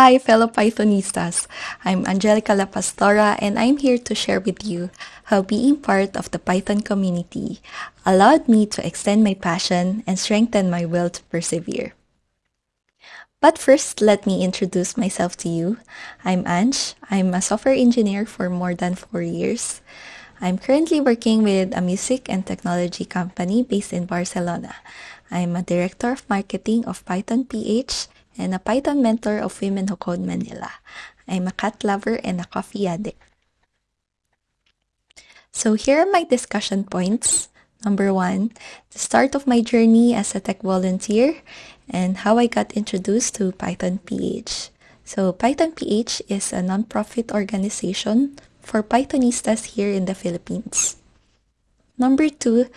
Hi, fellow Pythonistas. I'm Angelica La Pastora, and I'm here to share with you how being part of the Python community allowed me to extend my passion and strengthen my will to persevere. But first, let me introduce myself to you. I'm Ange. I'm a software engineer for more than four years. I'm currently working with a music and technology company based in Barcelona. I'm a director of marketing of Python PH and a Python mentor of Women Who Code Manila. I'm a cat lover and a coffee addict. So here are my discussion points. Number one, the start of my journey as a tech volunteer and how I got introduced to Python PH. So Python PH is a nonprofit organization for Pythonistas here in the Philippines. Number two,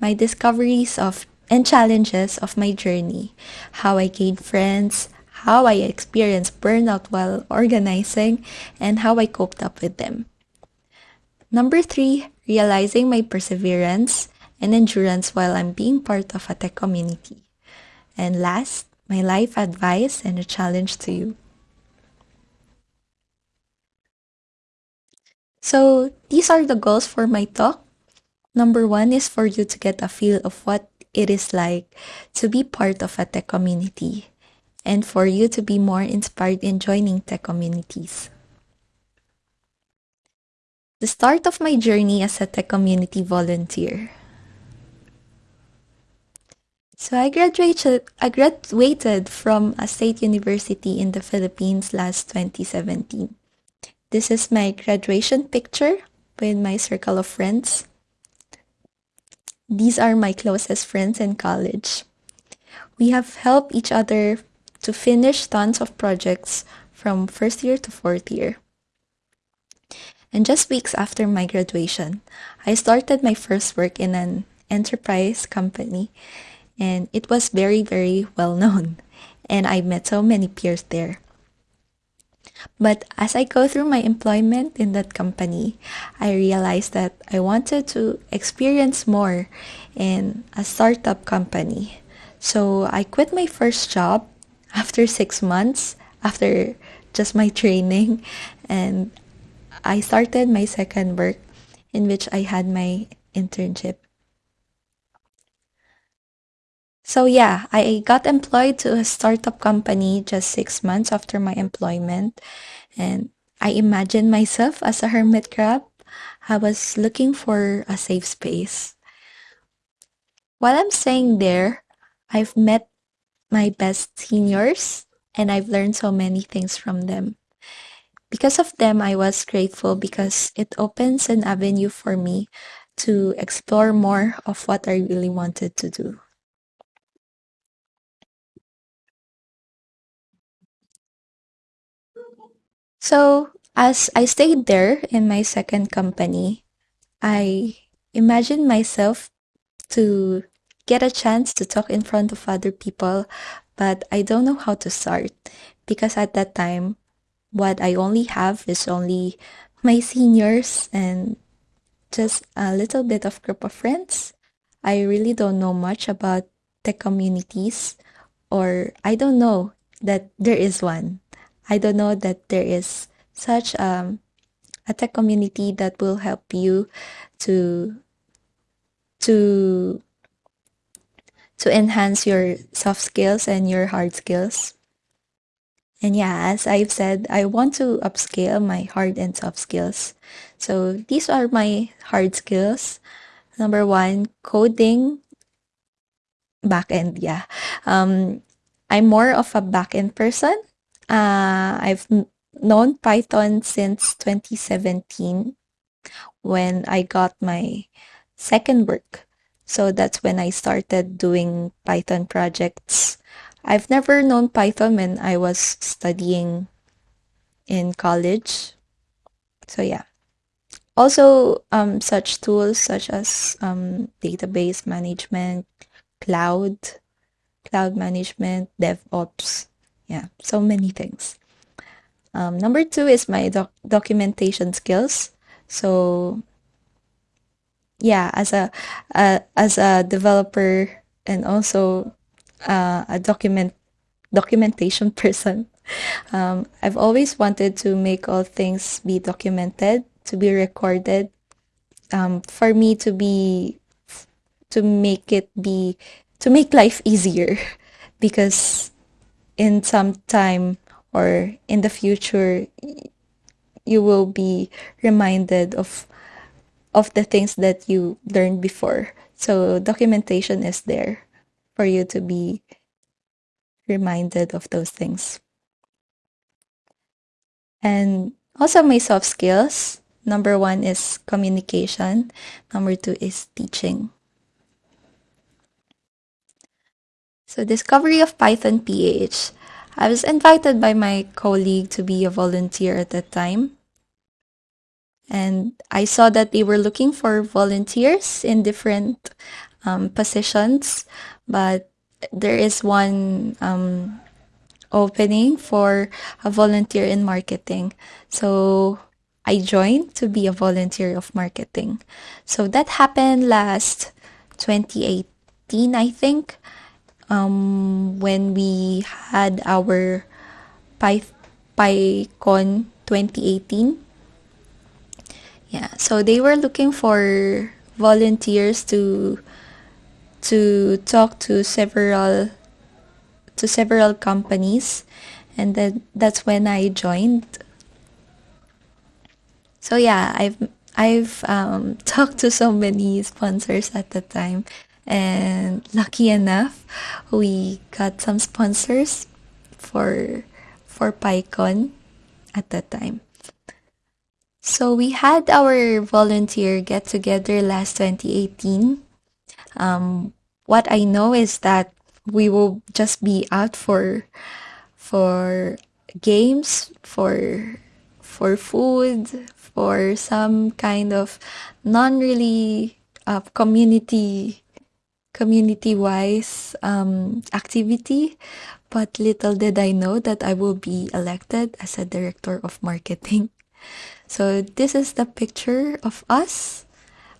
my discoveries of and challenges of my journey, how I gained friends, how I experienced burnout while organizing, and how I coped up with them. Number three, realizing my perseverance and endurance while I'm being part of a tech community. And last, my life advice and a challenge to you. So these are the goals for my talk. Number one is for you to get a feel of what it is like to be part of a tech community and for you to be more inspired in joining tech communities. The start of my journey as a tech community volunteer. So I graduated I graduated from a state university in the Philippines last 2017. This is my graduation picture with my circle of friends. These are my closest friends in college. We have helped each other to finish tons of projects from first year to fourth year. And just weeks after my graduation, I started my first work in an enterprise company and it was very, very well known. And I met so many peers there. But as I go through my employment in that company, I realized that I wanted to experience more in a startup company. So I quit my first job after six months, after just my training, and I started my second work in which I had my internship. So yeah, I got employed to a startup company just six months after my employment. And I imagined myself as a hermit crab. I was looking for a safe space. While I'm staying there, I've met my best seniors and I've learned so many things from them. Because of them, I was grateful because it opens an avenue for me to explore more of what I really wanted to do. So as I stayed there in my second company, I imagined myself to get a chance to talk in front of other people, but I don't know how to start because at that time, what I only have is only my seniors and just a little bit of group of friends. I really don't know much about the communities or I don't know that there is one. I don't know that there is such um, a tech community that will help you to to to enhance your soft skills and your hard skills. And yeah, as I've said, I want to upscale my hard and soft skills. So these are my hard skills. Number one, coding backend. Yeah. Um, I'm more of a backend person. Uh, I've known Python since 2017 when I got my second work. So that's when I started doing Python projects. I've never known Python when I was studying in college. So yeah. Also, um, such tools such as um, database management, cloud, cloud management, DevOps, yeah, so many things. Um, number two is my doc documentation skills. So yeah, as a uh, as a developer and also uh, a document documentation person, um, I've always wanted to make all things be documented, to be recorded, um, for me to be, to make it be, to make life easier. Because in some time or in the future, you will be reminded of of the things that you learned before. So documentation is there for you to be reminded of those things. And also my soft skills. Number one is communication. Number two is teaching. So discovery of Python PH. I was invited by my colleague to be a volunteer at that time. And I saw that they were looking for volunteers in different um, positions, but there is one um, opening for a volunteer in marketing. So I joined to be a volunteer of marketing. So that happened last 2018, I think, um, when we had our Py- PyCon 2018. Yeah, so they were looking for volunteers to to talk to several to several companies and then that's when I joined. So yeah, I've I've um, talked to so many sponsors at the time and lucky enough we got some sponsors for for PyCon at that time. So we had our volunteer get together last 2018. Um, what I know is that we will just be out for for games, for for food, for some kind of non really uh, community community wise um, activity. But little did I know that I will be elected as a director of marketing. So this is the picture of us,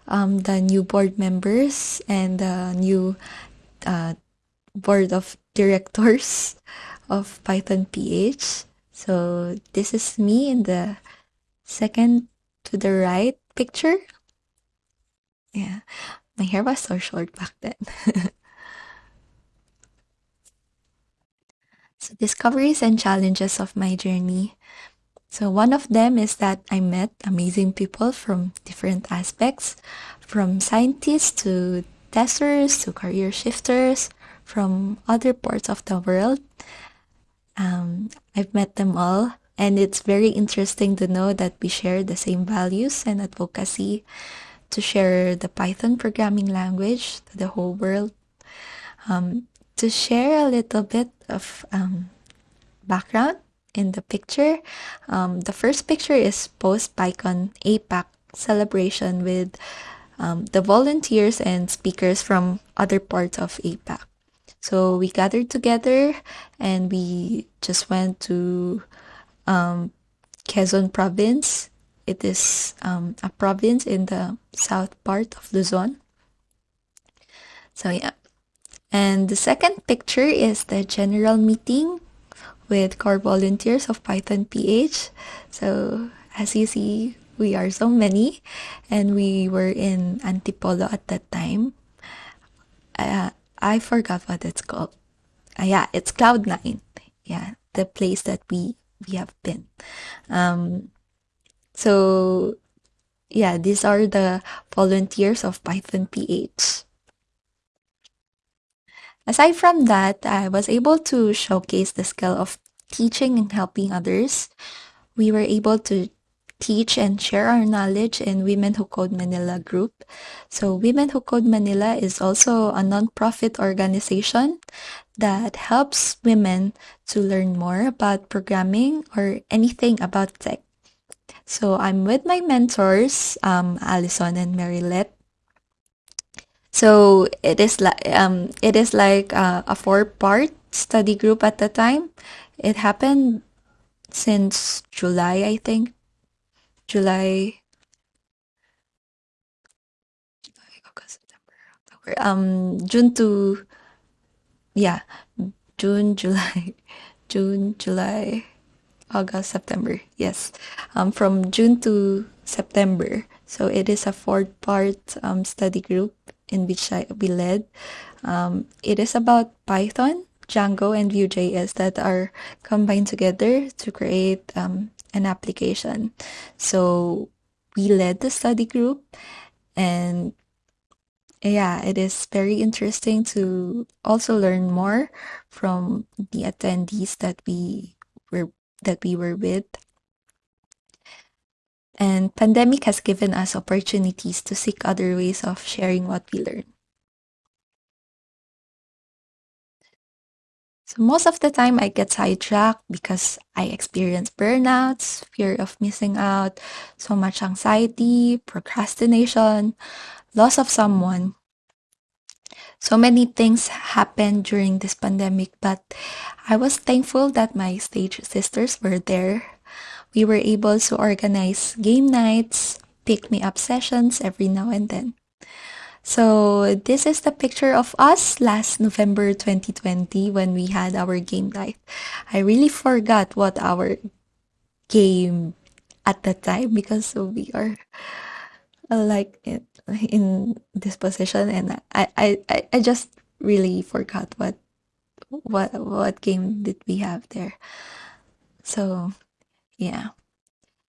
um, the new board members and the new uh, board of directors of Python PH. So this is me in the second to the right picture. Yeah, my hair was so short back then. so discoveries and challenges of my journey. So one of them is that I met amazing people from different aspects, from scientists to testers to career shifters from other parts of the world. Um, I've met them all, and it's very interesting to know that we share the same values and advocacy to share the Python programming language to the whole world. Um, to share a little bit of um, background in the picture, um, the first picture is post PyCon APAC celebration with um, the volunteers and speakers from other parts of APAC. So we gathered together and we just went to um, Quezon province. It is um, a province in the south part of Luzon. So yeah. And the second picture is the general meeting with core volunteers of Python PH. So as you see, we are so many and we were in Antipolo at that time. Uh, I forgot what it's called. Uh, yeah, it's Cloud9. Yeah, the place that we we have been. Um, so yeah, these are the volunteers of Python PH. Aside from that, I was able to showcase the skill of teaching and helping others. We were able to teach and share our knowledge in Women Who Code Manila group. So Women Who Code Manila is also a nonprofit organization that helps women to learn more about programming or anything about tech. So I'm with my mentors, um, Allison and Marilette. So it is like um, it is like uh, a four-part study group at the time. It happened since July, I think, July, September, um, June to, yeah, June, July, June, July, August, September. Yes, um, from June to September. So it is a four-part um, study group in which I, we led. Um, it is about Python, Django, and Vue.js that are combined together to create um, an application. So we led the study group and yeah, it is very interesting to also learn more from the attendees that we that we were with. And pandemic has given us opportunities to seek other ways of sharing what we learn. So most of the time I get sidetracked because I experience burnouts, fear of missing out, so much anxiety, procrastination, loss of someone. So many things happened during this pandemic, but I was thankful that my stage sisters were there. We were able to organize game nights, pick me up sessions every now and then. So this is the picture of us last November 2020 when we had our game night. I really forgot what our game at that time because we are like in, this position and I, I, I just really forgot what what what game did we have there. So yeah.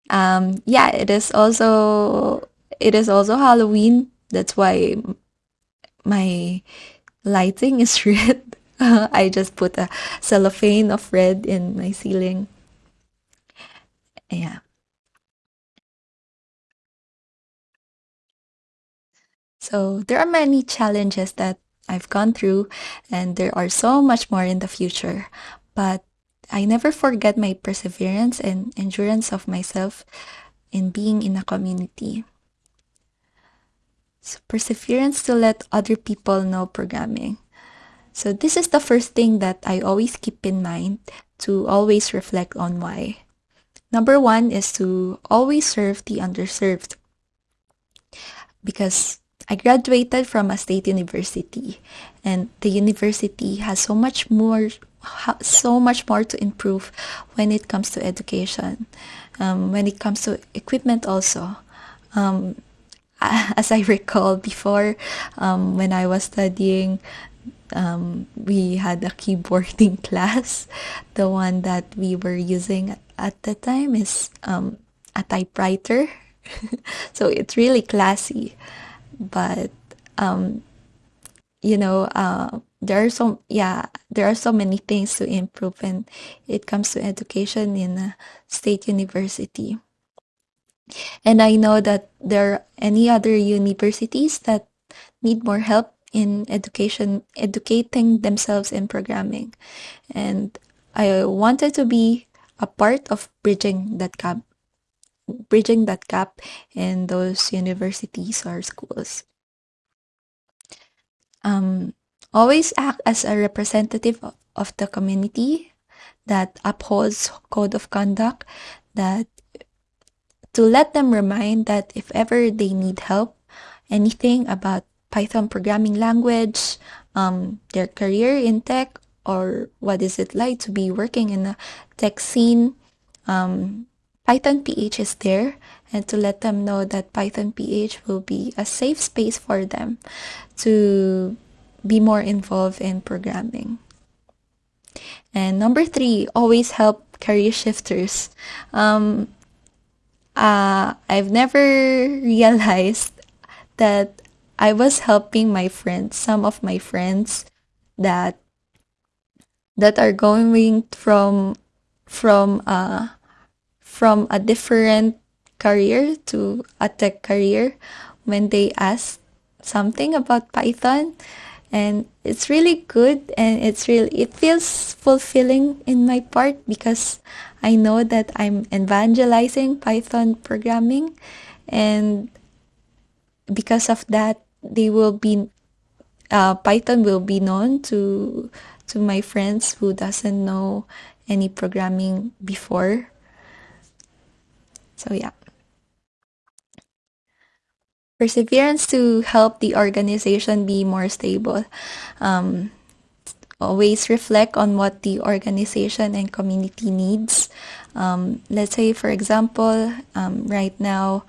Um yeah, it is also it is also Halloween. That's why my lighting is red. I just put a cellophane of red in my ceiling. Yeah. So there are many challenges that I've gone through, and there are so much more in the future. But I never forget my perseverance and endurance of myself in being in a community. So perseverance to let other people know programming. So this is the first thing that I always keep in mind to always reflect on why. Number one is to always serve the underserved. Because I graduated from a state university and the university has so much more so much more to improve when it comes to education um, when it comes to equipment also. Um, as I recall before um, when I was studying um, we had a keyboarding class. The one that we were using at the time is um, a typewriter. So it's really classy but um, you know uh, there are so yeah there are so many things to improve when it comes to education in a state university. And i know that there are any other universities that need more help in education educating themselves in programming. And i wanted to be a part of bridging that gap bridging that gap in those universities or schools. Um, always act as a representative of the community that upholds code of conduct that to let them remind that if ever they need help anything about python programming language um, their career in tech or what is it like to be working in a tech scene um, Python PH is there and to let them know that Python PH will be a safe space for them to be more involved in programming. And number three, always help career shifters. Um, uh, I've never realized that I was helping my friends, some of my friends that that are going from from uh, from a different career to a tech career when they ask something about Python. And it's really good and it's really it feels fulfilling in my part because I know that I'm evangelizing Python programming. And because of that they will be uh, Python will be known to to my friends who doesn't know any programming before so yeah. Perseverance to help the organization be more stable. Um, always reflect on what the organization and community needs. Um, let's say, for example, um, right now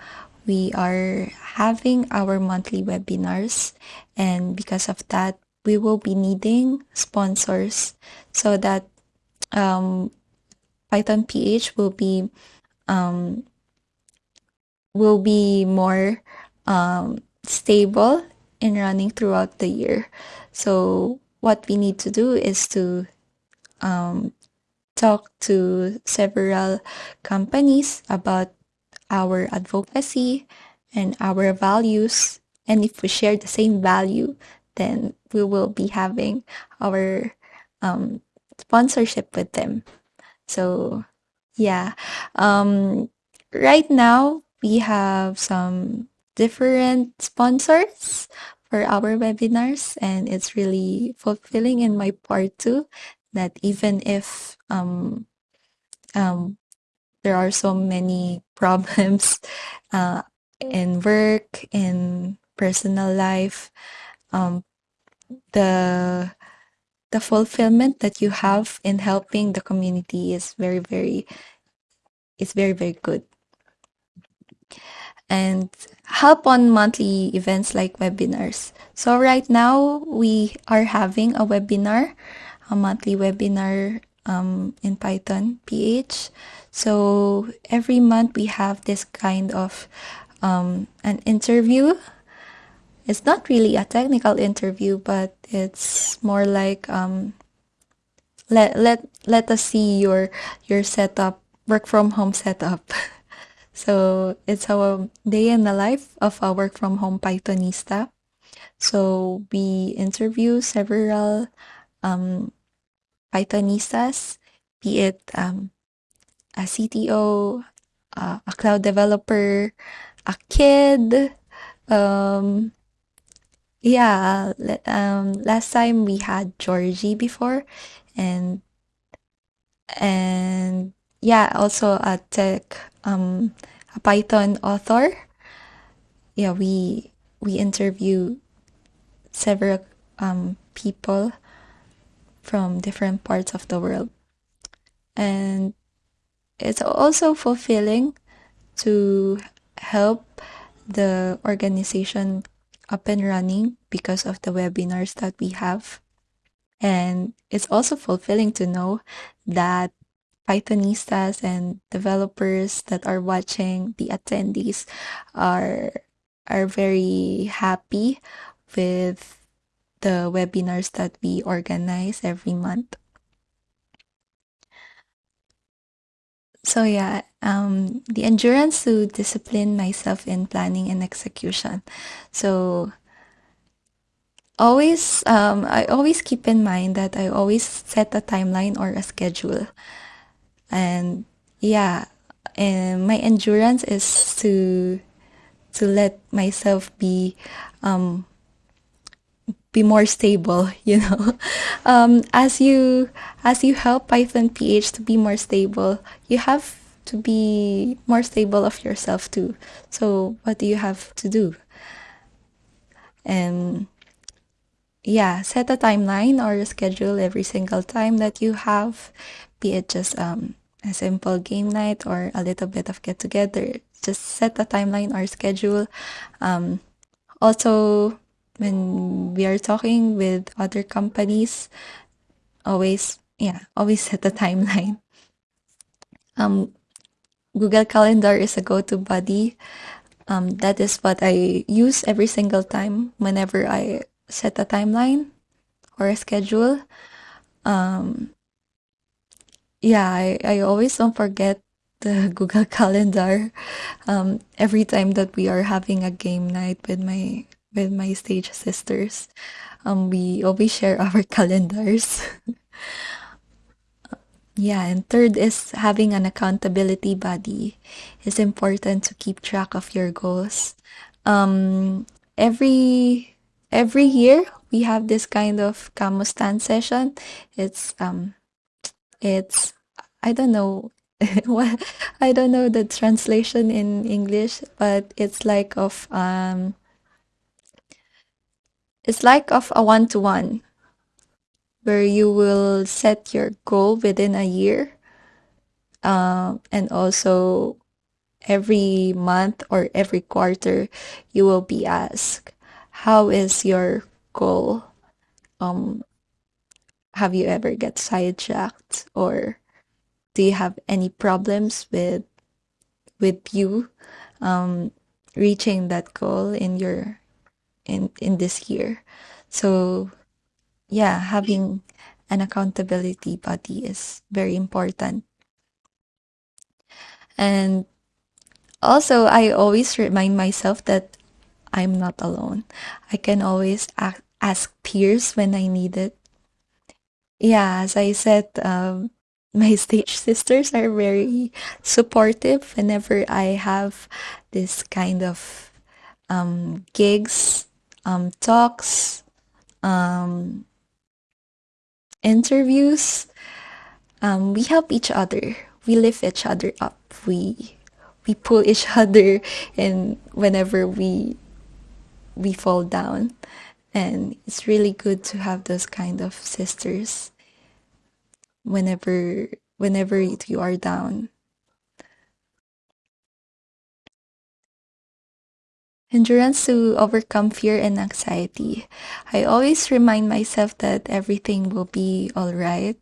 we are having our monthly webinars, and because of that, we will be needing sponsors so that um, Python PH will be um, will be more um, stable in running throughout the year. So what we need to do is to um, talk to several companies about our advocacy and our values. And if we share the same value, then we will be having our um, sponsorship with them. So, yeah. Um, right now, we have some different sponsors for our webinars, and it's really fulfilling in my part too that even if um, um, there are so many problems uh, in work, in personal life, um, the the fulfillment that you have in helping the community is very very is very very good and help on monthly events like webinars. So right now we are having a webinar a monthly webinar um, in python ph so every month we have this kind of um, an interview. It's not really a technical interview, but it's more like um, let let let us see your your setup, work from home setup. so it's our day in the life of a work from home Pythonista. So we interview several um, Pythonistas, be it um, a CTO, uh, a cloud developer, a kid, um, yeah, um, last time we had Georgie before, and and yeah, also a tech, um, a Python author. Yeah, we we interview several um, people from different parts of the world, and it's also fulfilling to help the organization up and running because of the webinars that we have. And it's also fulfilling to know that Pythonistas and developers that are watching the attendees are are very happy with the webinars that we organize every month. So yeah, um, the endurance to discipline myself in planning and execution. So always, um, I always keep in mind that I always set a timeline or a schedule. And yeah, and my endurance is to to let myself be um, be more stable you know? Um, as you as you help python ph to be more stable you have to be more stable of yourself too. So what do you have to do? And yeah set a timeline or a schedule every single time that you have be it just um, a simple game night or a little bit of get together just set a timeline or schedule um, also when we are talking with other companies, always, yeah, always set a timeline. Um, Google Calendar is a go-to buddy. Um, that is what I use every single time whenever I set a timeline or a schedule. Um, yeah, I, I always don't forget the Google Calendar um, every time that we are having a game night with my with my stage sisters. Um, we always share our calendars. yeah, and third is having an accountability buddy. It's important to keep track of your goals. Um, every every year we have this kind of Kamustan session. It's um, it's I don't know what I don't know the translation in English, but it's like of um it's like of a one-to-one. where you will set your goal within a year. Um, and also every month or every quarter, you will be asked, how is your goal? Um, have you ever get sidetracked or do you have any problems with with you um, reaching that goal in your in in this year? So yeah having an accountability buddy is very important. And also i always remind myself that i'm not alone. I can always ask, ask peers when i need it yeah as i said um, my stage sisters are very supportive whenever I have this kind of um, gigs, um, talks, um, interviews. Um, we help each other. We lift each other up. We we pull each other, and whenever we we fall down, and it's really good to have those kind of sisters whenever whenever you are down. Endurance to overcome fear and anxiety. I always remind myself that everything will be all right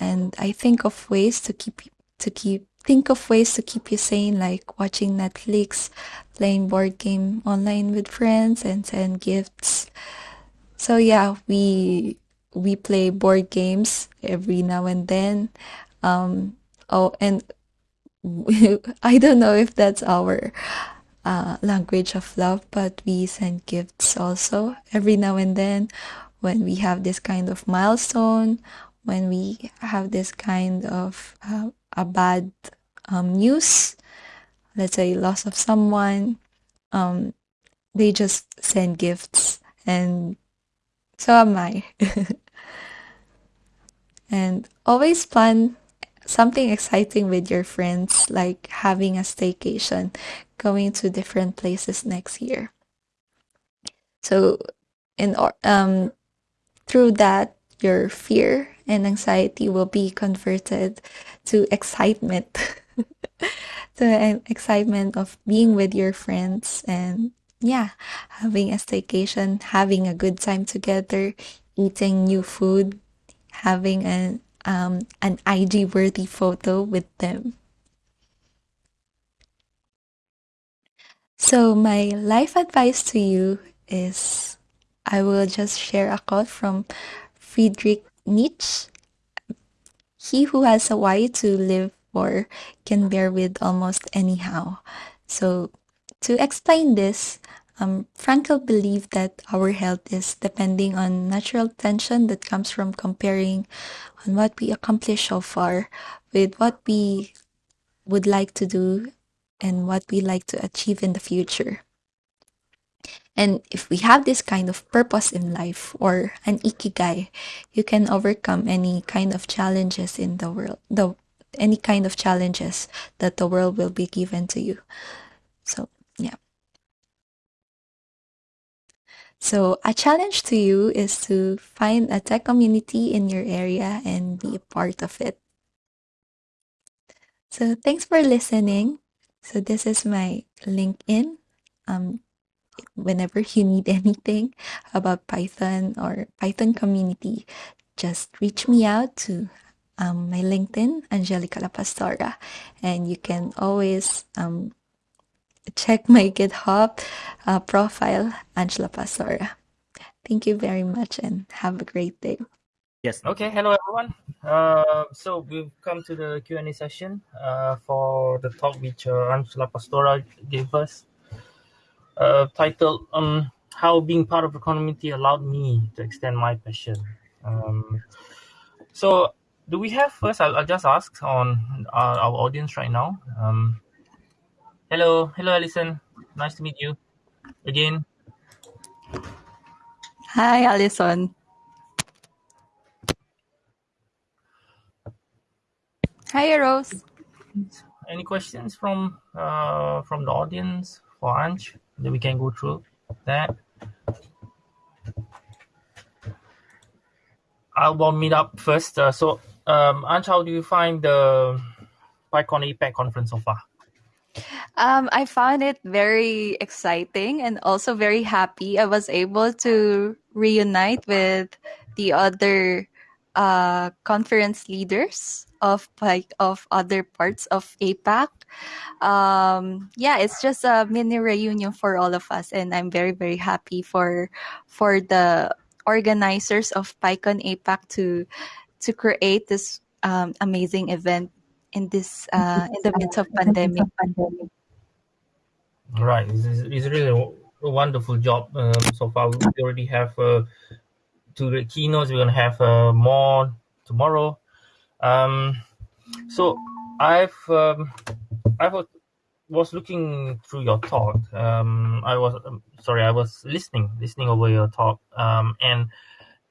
and I think of ways to keep to keep think of ways to keep you sane like watching Netflix, playing board game online with friends and send gifts. So yeah, we we play board games every now and then. Um, oh, and I don't know if that's our uh, language of love, but we send gifts also every now and then when we have this kind of milestone, when we have this kind of uh, a bad um, news, let's say loss of someone, um, they just send gifts and so am I. and always plan something exciting with your friends, like having a staycation, going to different places next year. So, in um, through that, your fear and anxiety will be converted to excitement, an excitement of being with your friends and yeah, having a staycation, having a good time together, eating new food, having an um, an IG worthy photo with them. So my life advice to you is I will just share a quote from Friedrich Nietzsche. He who has a why to live for can bear with almost anyhow. So to explain this, um, Frankl believed that our health is depending on natural tension that comes from comparing on what we accomplished so far with what we would like to do and what we like to achieve in the future. And if we have this kind of purpose in life or an ikigai, you can overcome any kind of challenges in the world, the any kind of challenges that the world will be given to you. So, yeah. So, a challenge to you is to find a tech community in your area and be a part of it. So, thanks for listening. So, this is my LinkedIn. Um, whenever you need anything about Python or Python community, just reach me out to um, my LinkedIn, Angelica La Pastora, and you can always um, check my GitHub uh, profile, Angela Pastora. Thank you very much and have a great day. Yes. Okay. Hello, everyone. Uh, so we've come to the Q and A session uh, for the talk which uh, Angela Pastora gave us, uh, titled um, "How Being Part of the Community Allowed Me to Extend My Passion." Um, so, do we have first? I'll, I'll just ask on our, our audience right now. Um, hello, hello, Alison. Nice to meet you again. Hi, Alison. Hi, Rose. Any questions from uh, from the audience for Anj that we can go through that? I'll warm it up first. Uh, so, um, Anch, how do you find the PyCon APAC conference so far? Um, I found it very exciting and also very happy. I was able to reunite with the other uh, conference leaders of like of other parts of APAC. Um, yeah, it's just a mini reunion for all of us, and I'm very very happy for for the organizers of PyCon APAC to to create this um, amazing event in this uh, in the midst of pandemic. Right, it's, it's really a wonderful job um, so far. We already have uh, two keynotes. We're gonna have uh, more tomorrow. Um, so I've um, I was was looking through your talk. Um, I was um, sorry, I was listening listening over your talk. Um, and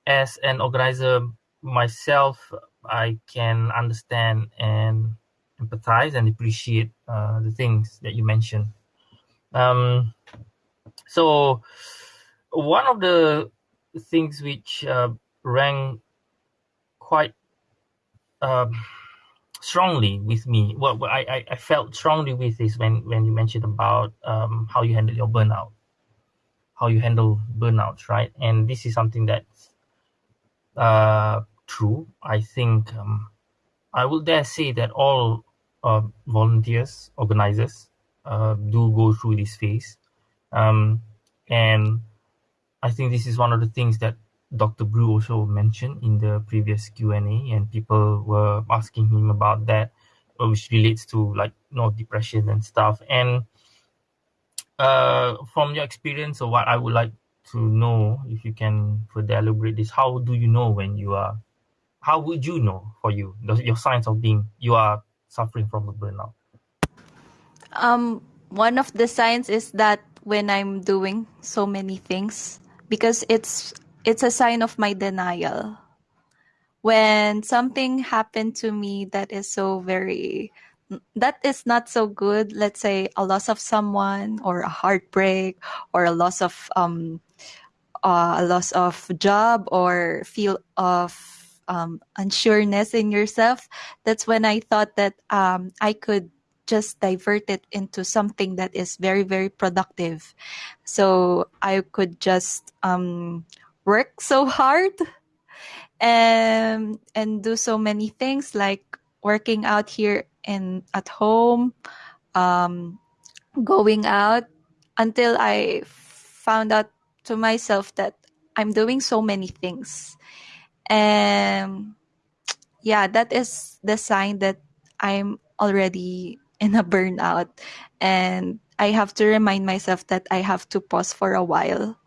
as an organizer myself, I can understand and empathize and appreciate uh, the things that you mentioned. Um, so one of the things which uh, rang quite um, strongly with me, what well, I, I felt strongly with is when, when you mentioned about um, how you handle your burnout, how you handle burnouts, right? And this is something that's uh, true. I think um, I will dare say that all uh, volunteers, organizers, uh, do go through this phase. Um, and I think this is one of the things that Dr. Drew also mentioned in the previous Q&A and people were asking him about that, which relates to like, you know, depression and stuff. And uh, from your experience or what I would like to know, if you can further elaborate this, how do you know when you are, how would you know for you, the, your signs of being, you are suffering from a burnout? Um, one of the signs is that when I'm doing so many things, because it's it's a sign of my denial. When something happened to me that is so very that is not so good, let's say a loss of someone or a heartbreak or a loss of um uh, a loss of job or feel of um, unsureness in yourself, that's when I thought that um, I could just divert it into something that is very, very productive. So I could just um, work so hard and and do so many things like working out here and at home, um, going out until I found out to myself that I'm doing so many things and yeah that is the sign that i'm already in a burnout. And i have to remind myself that i have to pause for a while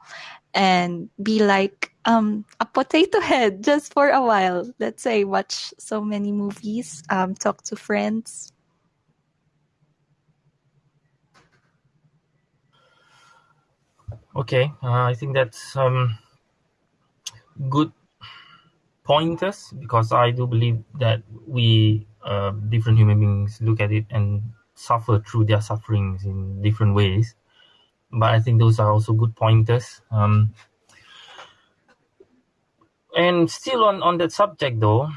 and be like um, a potato head just for a while. Let's say watch so many movies um, talk to friends. Okay uh, i think that's um, good pointers because I do believe that we uh, different human beings look at it and suffer through their sufferings in different ways. But I think those are also good pointers. Um, and still on, on that subject though,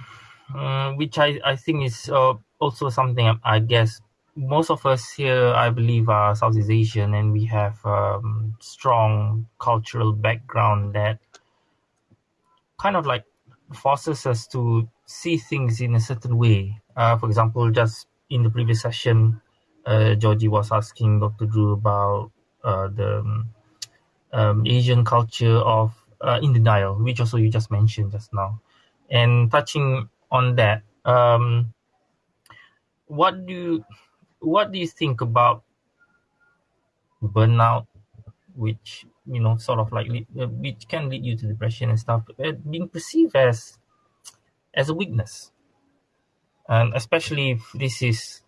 um, which I, I think is uh, also something I guess most of us here, I believe, are Southeast Asian and we have um, strong cultural background that kind of like forces us to see things in a certain way. Uh, for example, just in the previous session, uh, Georgie was asking Dr. Drew about uh, the um, Asian culture of uh, in denial, which also you just mentioned just now. And touching on that, um, what do you, what do you think about burnout, which you know, sort of like uh, which can lead you to depression and stuff, uh, being perceived as as a weakness, and especially if this is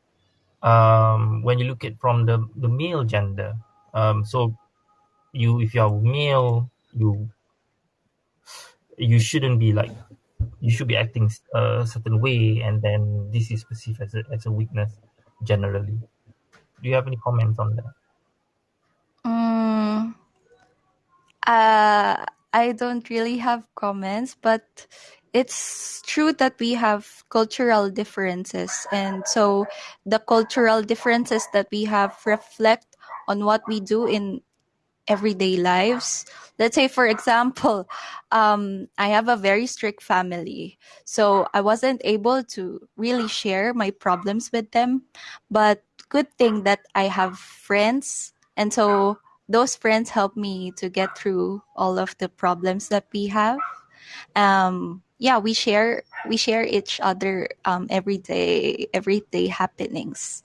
um, when you look at from the the male gender. Um, so you, if you are male, you you shouldn't be like you should be acting a certain way, and then this is perceived as a as a weakness generally. Do you have any comments on that? Uh, I don't really have comments, but it's true that we have cultural differences. And so the cultural differences that we have reflect on what we do in everyday lives. Let's say for example um, i have a very strict family so i wasn't able to really share my problems with them. But good thing that i have friends. And so those friends help me to get through all of the problems that we have. Um, yeah we share we share each other um, everyday everyday happenings.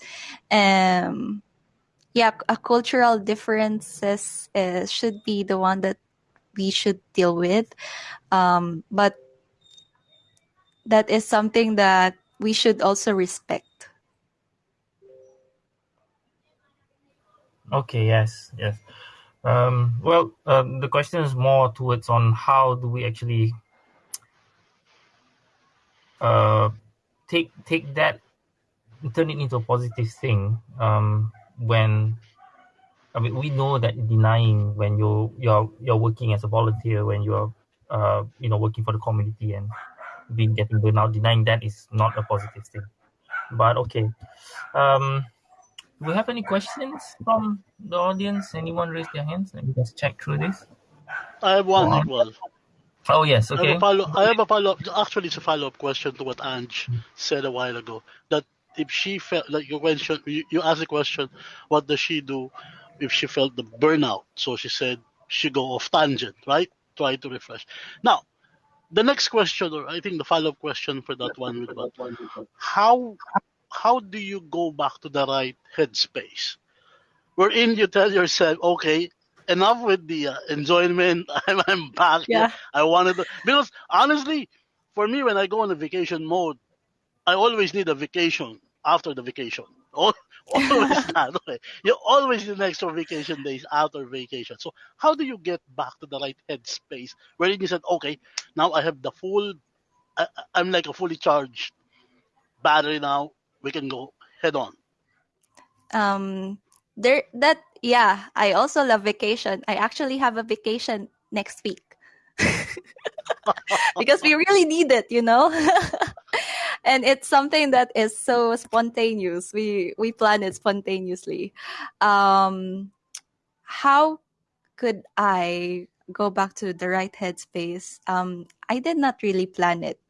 Um yeah a cultural differences uh, should be the one that we should deal with. Um but that is something that we should also respect Okay, yes, yes. Um, well, um, the question is more towards on how do we actually uh, take take that, turn it into a positive thing. Um, when I mean, we know that denying when you you're you're working as a volunteer, when you're uh, you know working for the community and being getting burnout, denying that is not a positive thing. But okay, um, do we have any questions from the audience? Anyone raise their hands? Let me just check through this. I have one, uh-huh. Wow. Iqbal. Oh yes, I have okay. a follow. I have a follow. up Actually, it's a follow up question to what Ange hmm. said a while ago. That if she felt like you mentioned, you, you asked the question, what does she do if she felt the burnout? So she said she go off tangent, right? Try to refresh. Now, the next question, or I think the follow up question for that one would be, how how do you go back to the right headspace? Wherein you tell yourself, okay, enough with the uh, enjoyment. I'm, I'm back. Yeah. I wanted to, because honestly, for me, when I go on a vacation mode, I always need a vacation after the vacation. Al- Always that. You always need extra vacation days after vacation. So how do you get back to the right headspace wherein you said, okay, now I have the full, I- I'm like a fully charged battery now. We can go head on. um there that yeah i also love vacation. I actually have a vacation next week. Because we really need it you know? And it's something that is so spontaneous. We we plan it spontaneously. Um how could i go back to the right headspace? Um i did not really plan it.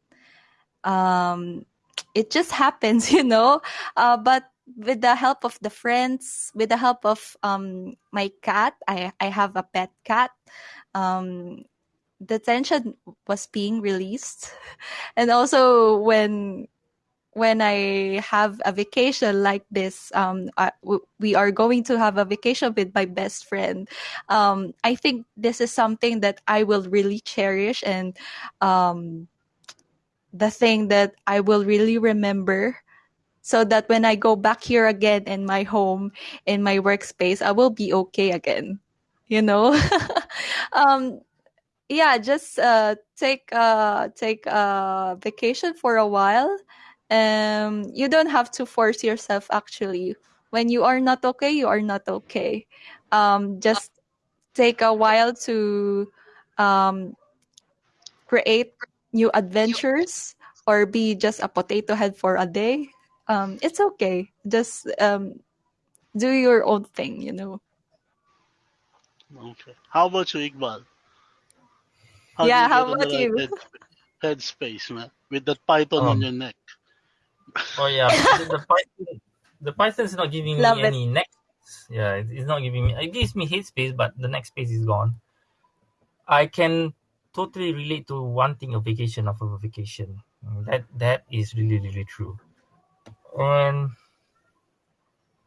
Um it just happens you know? Uh, but with the help of the friends with the help of um my cat i i have a pet cat um the tension was being released. And also when when i have a vacation like this um I, we are going to have a vacation with my best friend. Um i think this is something that i will really cherish and um the thing that i will really remember so that when I go back here again in my home, in my workspace, I will be okay again. You know, um, yeah, just uh, take uh, take a vacation for a while. Um, you don't have to force yourself. Actually, when you are not okay, you are not okay. Um, just take a while to um, create new adventures or be just a potato head for a day um it's okay just um do your own thing you know Okay. How about you, Iqbal? How Yeah, how about you? head, space, man? With that python on Um, your neck. Oh yeah, the, the Python, the Python is not giving Love me it. any neck Yeah, it- it's not giving me. It gives me head space, but the next space is gone. I can totally relate to wanting a vacation of a vacation. That that is really really true. And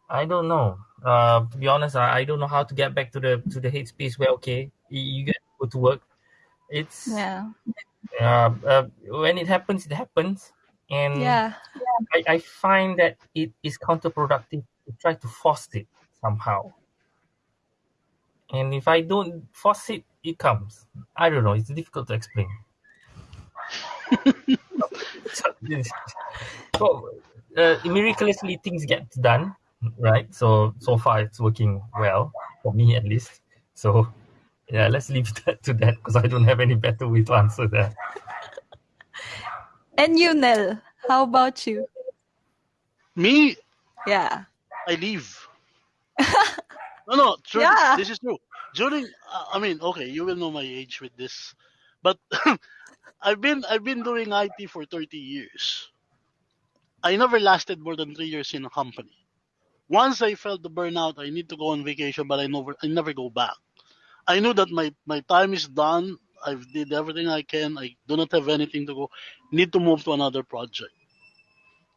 I don't know. Uh, to be honest, I, I don't know how to get back to the to the hate space where okay, you, you get to go to work. It's yeah uh, uh, when it happens, it happens, and yeah I, I find that it is counterproductive to try to force it somehow. And if I don't force it, it comes. I don't know. It's difficult to explain. so, so, uh, miraculously, things get done, right? So so far, it's working well for me at least. So yeah, let's leave that to that because I don't have any better way to answer that. And you, Nel, how about you? Me, Yeah. I leave. no, no, true. Yeah. This is true. During, uh, I mean, okay, you will know my age with this, but I've been I've been doing IT for 30 years. I never lasted more than three years in a company. Once I felt the burnout, I need to go on vacation, but I never I never go back. I knew that my my time is done. I've did everything I can. I do not have anything to go. Need to move to another project.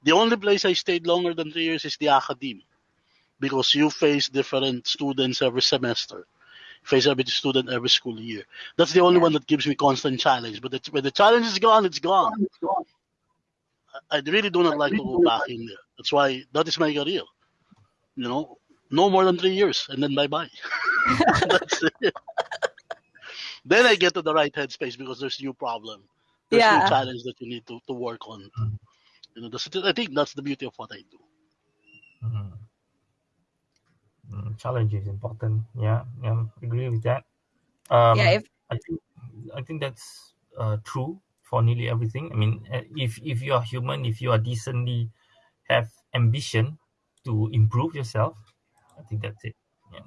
The only place I stayed longer than three years is the academe, because you face different students every semester, face every student every school year. That's the only Yeah. one that gives me constant challenge. But when the challenge is gone, it's gone. I I really do not like to go back in there. That's why that is my career. You know, no more than three years, and then bye bye. That's it. Then I get to the right headspace because there's new problem. There's Yeah. new challenge that you need to, to work on. You know, that's, I think that's the beauty of what I do. Mhm. Mm, challenge is important. Yeah, yeah, agree with that. Um, yeah, if I think I think that's uh, true for nearly everything. I mean, uh, if if you are human, if you are decently have ambition to improve yourself, I think that's it. Yeah.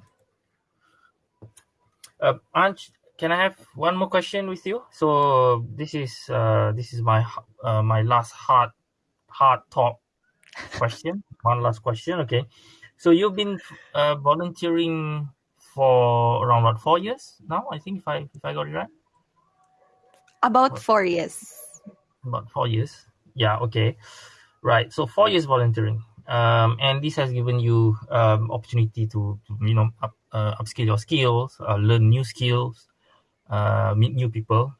Uh, Anj, can I have one more question with you? So this is uh, this is my uh, my last hard hard talk question. One last question. Okay. So you've been uh, volunteering for around what four years now? I think if I if I got it right. about four years. about four years. Yeah, okay, right. So four years volunteering, um, and this has given you um, opportunity to, to you know up, uh, upskill your skills, uh, learn new skills, uh, meet new people.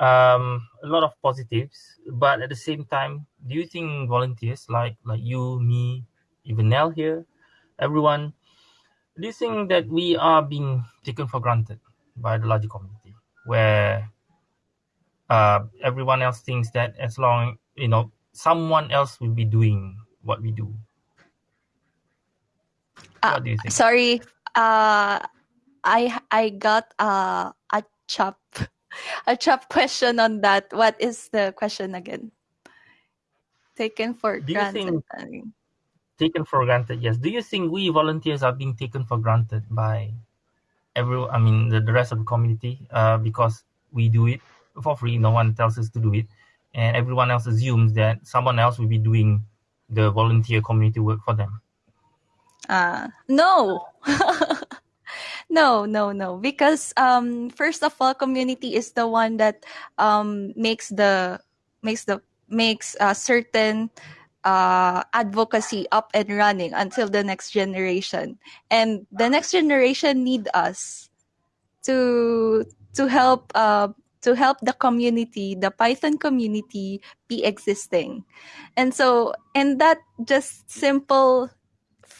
Um, a lot of positives, but at the same time, do you think volunteers like like you, me, even Nell here, everyone, do you think that we are being taken for granted by the larger community, where uh, everyone else thinks that as long you know someone else will be doing what we do. Uh, what do you think? Sorry, uh, I I got uh, a chop a chop question on that. What is the question again? Taken for Do you granted. think- Taken for granted, yes. Do you think we volunteers are being taken for granted by every? I mean, the, the rest of the community, uh, because we do it for free. No one tells us to do it, and everyone else assumes that someone else will be doing the volunteer community work for them. Uh, no. no, no, no. Because um, first of all, community is the one that um, makes the makes the makes a certain uh, advocacy up and running until the next generation, and the next generation need us to to help uh, to help the community, the Python community, be existing, and so and that just simple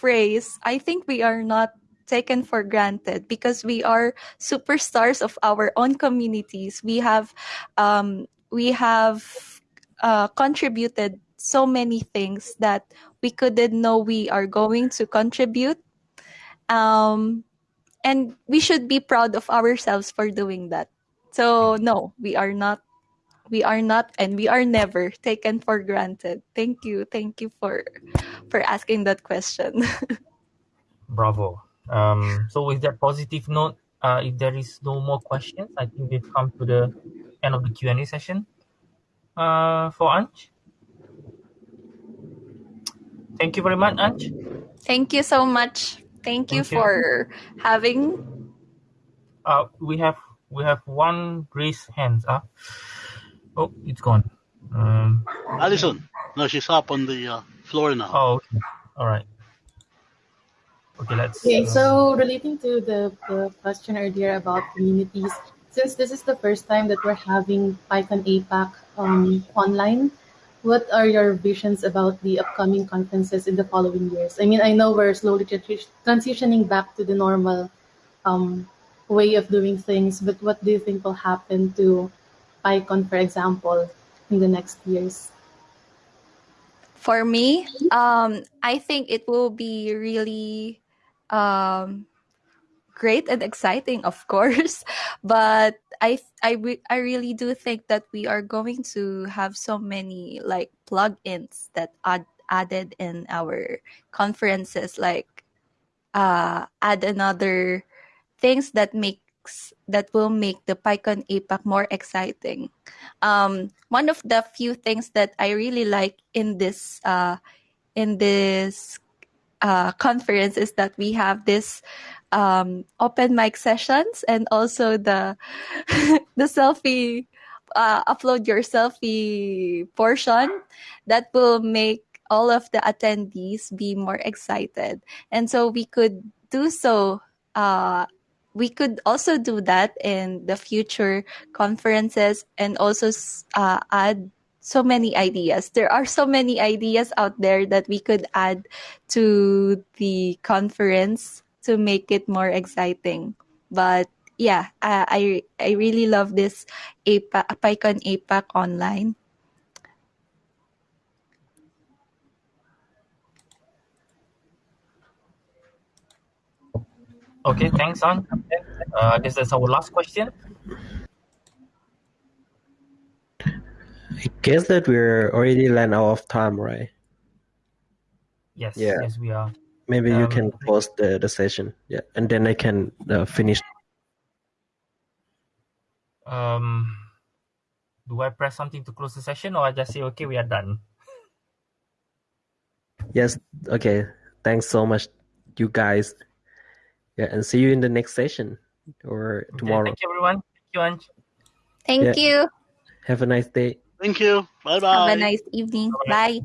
phrase, I think we are not taken for granted because we are superstars of our own communities. We have um, we have uh, contributed so many things that we couldn't know we are going to contribute. Um, and we should be proud of ourselves for doing that. So no, we are not we are not and we are never taken for granted. Thank you. Thank you for for asking that question. Bravo. Um, so with that positive note, uh, if there is no more questions, I think we've come to the end of the Q and A session. Uh, for Anj. Thank you very much, Anj. Thank you so much. Thank you Thank you. for having Uh, we have we have one raised hand. Uh, oh, it's gone. Um, Alison, no, she's up on the uh, floor now. oh, okay. all right. Okay, let's. Okay, uh, so relating to the, the question earlier about communities, since this is the first time that we're having PyCon APAC um, online, what are your visions about the upcoming conferences in the following years? I mean, I know we're slowly transi- transitioning back to the normal um, way of doing things, but what do you think will happen to PyCon, for example, in the next years? for me. Um, I think it will be really um, great and exciting, of course, but I I I really do think that we are going to have so many like plugins that add added in our conferences, like uh, add another things that makes that will make the PyCon APAC more exciting. Um, one of the few things that I really like in this uh, in this uh, conference is that we have this um, open mic sessions and also the the selfie uh, upload your selfie portion that will make all of the attendees be more excited and so we could do so uh, we could also do that in the future conferences and also uh, add so many ideas. There are so many ideas out there that we could add to the conference to make it more exciting. But yeah, uh, I I really love this APAC, PyCon APAC online. Okay, thanks, An. Uh, this is our last question. I guess that we're already ran out of time, right? Yes, Yeah. yes, we are. Maybe you Um, can pause the, the session. Yeah, and then I can uh, finish. Um, do I press something to close the session, or I just say, okay, we are done? Yes. Okay. Thanks so much, you guys. Yeah, and see you in the next session or Okay, tomorrow. thank you, everyone. Thank you, Anj. Thank Yeah. you. Have a nice day. Thank you. Bye bye. Have a nice evening. Bye.